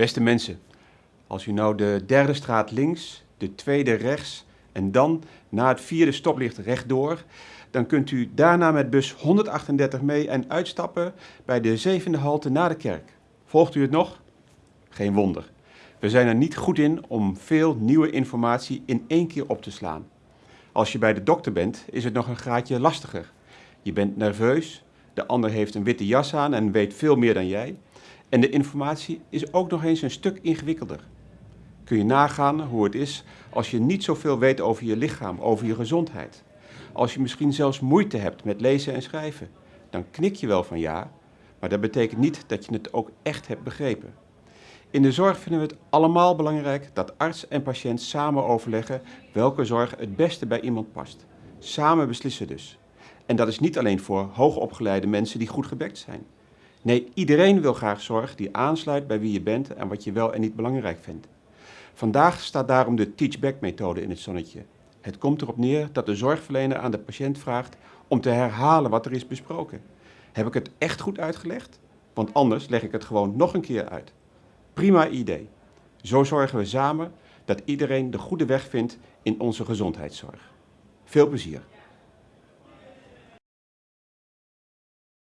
Beste mensen, als u nou de derde straat links, de tweede rechts en dan na het vierde stoplicht rechtdoor, dan kunt u daarna met bus 138 mee en uitstappen bij de zevende halte na de kerk. Volgt u het nog? Geen wonder. We zijn er niet goed in om veel nieuwe informatie in één keer op te slaan. Als je bij de dokter bent, is het nog een graadje lastiger. Je bent nerveus, de ander heeft een witte jas aan en weet veel meer dan jij. En de informatie is ook nog eens een stuk ingewikkelder. Kun je nagaan hoe het is als je niet zoveel weet over je lichaam, over je gezondheid. Als je misschien zelfs moeite hebt met lezen en schrijven, dan knik je wel van ja, maar dat betekent niet dat je het ook echt hebt begrepen. In de zorg vinden we het allemaal belangrijk dat arts en patiënt samen overleggen welke zorg het beste bij iemand past. Samen beslissen dus. En dat is niet alleen voor hoogopgeleide mensen die goed gebekt zijn. Nee, iedereen wil graag zorg die aansluit bij wie je bent en wat je wel en niet belangrijk vindt. Vandaag staat daarom de teach-back-methode in het zonnetje. Het komt erop neer dat de zorgverlener aan de patiënt vraagt om te herhalen wat er is besproken. Heb ik het echt goed uitgelegd? Want anders leg ik het gewoon nog een keer uit. Prima idee. Zo zorgen we samen dat iedereen de goede weg vindt in onze gezondheidszorg. Veel plezier.